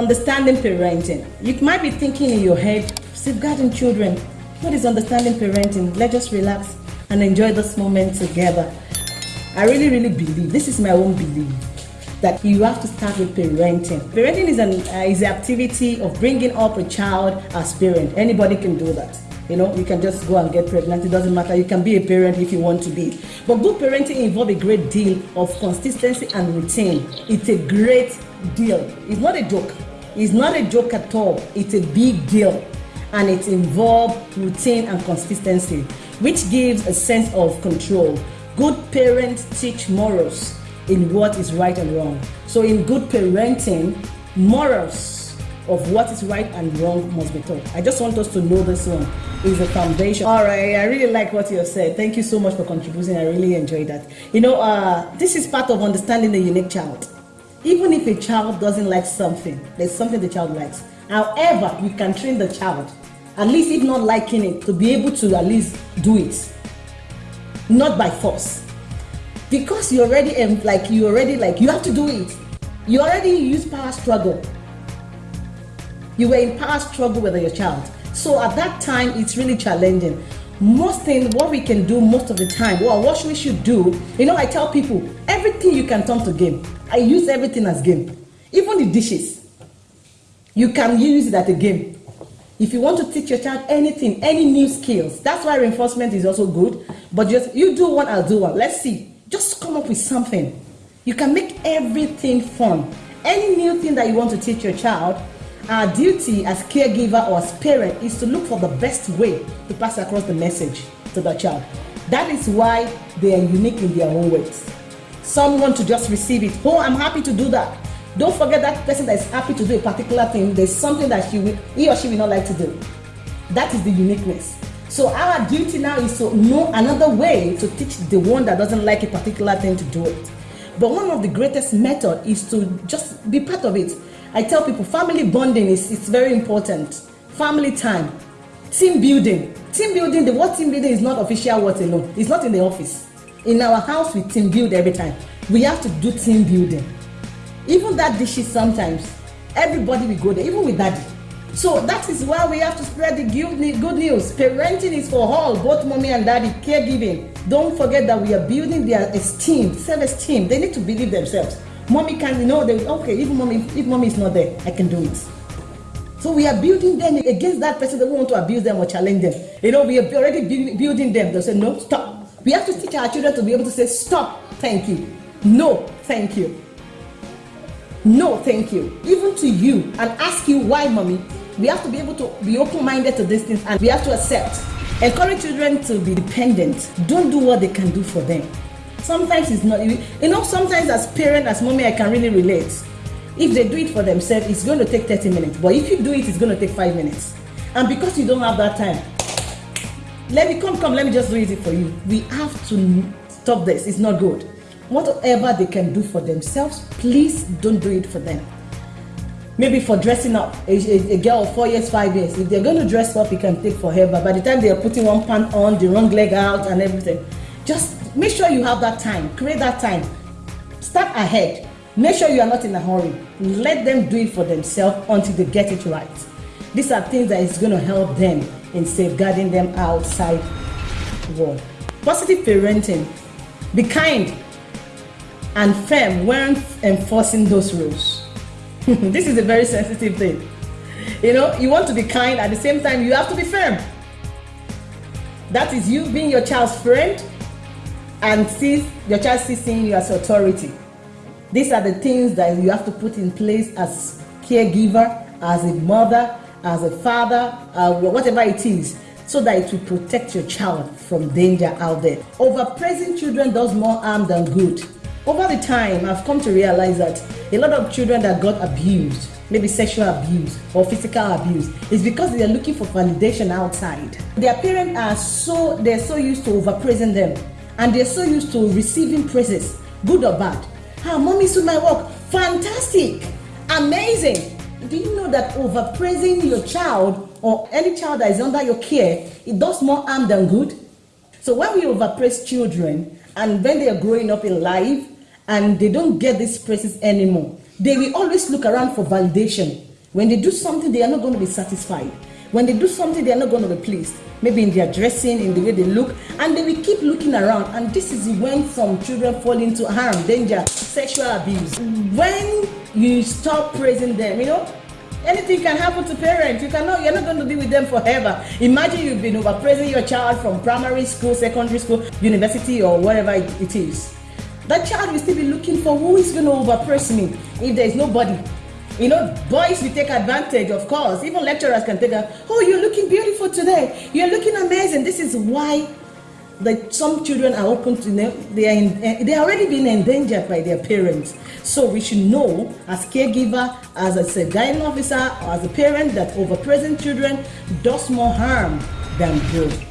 Understanding parenting. You might be thinking in your head, safeguarding children. What is understanding parenting? Let's just relax and enjoy this moment together. I really, really believe, this is my own belief, that you have to start with parenting. Parenting is an uh, is the activity of bringing up a child as parent. Anybody can do that. You know, you can just go and get pregnant. It doesn't matter. You can be a parent if you want to be. But good parenting involves a great deal of consistency and routine. It's a great deal. It's not a joke. It's not a joke at all. It's a big deal. And it involves routine and consistency, which gives a sense of control. Good parents teach morals in what is right and wrong. So, in good parenting, morals of what is right and wrong must be taught. I just want us to know this one is the foundation. All right, I really like what you have said. Thank you so much for contributing. I really enjoyed that. You know, uh, this is part of understanding the unique child. Even if a child doesn't like something, there's something the child likes. However, you can train the child, at least if not liking it, to be able to at least do it, not by force. Because you already like you already like you have to do it. You already use power struggle. You were in power struggle with your child. So at that time, it's really challenging. Most things, what we can do most of the time, well, what we should do, you know, I tell people, everything you can turn to game. I use everything as game. Even the dishes. You can use it at a game. If you want to teach your child anything, any new skills, that's why reinforcement is also good. But just you do one, I'll do one. Let's see. Just come up with something. You can make everything fun. Any new thing that you want to teach your child, our duty as caregiver or as parent is to look for the best way to pass across the message to the child. That is why they are unique in their own ways. Some want to just receive it. Oh, I'm happy to do that. Don't forget that person that is happy to do a particular thing, there's something that will, he or she will not like to do. That is the uniqueness. So our duty now is to know another way to teach the one that doesn't like a particular thing to do it. But one of the greatest method is to just be part of it. I tell people family bonding is it's very important. Family time, team building. Team building, the word team building is not official word alone. It's not in the office. In our house, we team build every time. We have to do team building. Even that dishes sometimes, everybody will go there, even with daddy. So that is why we have to spread the good news. Parenting is for all, both mommy and daddy, caregiving. Don't forget that we are building their esteem, self-esteem. They need to believe themselves. Mommy can, you know, they okay, even mommy, if mommy is not there, I can do it. So we are building them against that person that we want to abuse them or challenge them. You know, we are already building them. They'll say, no, stop. We have to teach our children to be able to say, stop, thank you. No, thank you. No, thank you. Even to you and ask you why, mommy. We have to be able to be open-minded to these things and we have to accept. Encourage children to be dependent. Don't do what they can do for them sometimes it's not you know sometimes as parent as mommy i can really relate. If they do it for themselves it's going to take 30 minutes. But if you do it it's going to take five minutes. And because you don't have that time let me come come let me just do it for you. We have to stop this. It's not good. Whatever they can do for themselves please don't do it for them. Maybe for dressing up a, a, a girl of four years five years if they're going to dress up it can take forever. By the time they are putting one pant on the wrong leg out and everything just make sure you have that time. Create that time. Start ahead. Make sure you are not in a hurry. Let them do it for themselves until they get it right. These are things that is going to help them in safeguarding them outside world. Positive parenting. Be kind and firm when enforcing those rules. This is a very sensitive thing. You know you want to be kind at the same time you have to be firm. That is you being your child's friend and sees your child seeing you as authority. These are the things that you have to put in place as caregiver, as a mother, as a father, uh, whatever it is, so that it will protect your child from danger out there. Overpraising children does more harm than good. Over the time, I've come to realize that a lot of children that got abused, maybe sexual abuse or physical abuse, is because they are looking for validation outside. Their parents are so they're so used to overpraising them and they're so used to receiving praises, good or bad. Ah, mommy do my work, fantastic, amazing. Do you know that overpraising your child or any child that is under your care, it does more harm than good? So when we overpraise children and when they are growing up in life and they don't get these praises anymore, they will always look around for validation. When they do something, they are not going to be satisfied. When they do something, they are not going to be pleased. Maybe in their dressing, in the way they look, and they will keep looking around. And this is when some children fall into harm, danger, sexual abuse. When you stop praising them, you know, anything can happen to parents. You cannot, you're not going to be with them forever. Imagine you've been overpraising your child from primary school, secondary school, university, or whatever it is. That child will still be looking for who is going to overpraise me if there is nobody you know, boys we take advantage, of course. Even lecturers can take a, oh, you're looking beautiful today. You're looking amazing. This is why the, some children are open to them. They are, in, eh, they are already being endangered by their parents. So we should know as caregiver, as a safeguarding officer, or as a parent that overpresent children does more harm than good.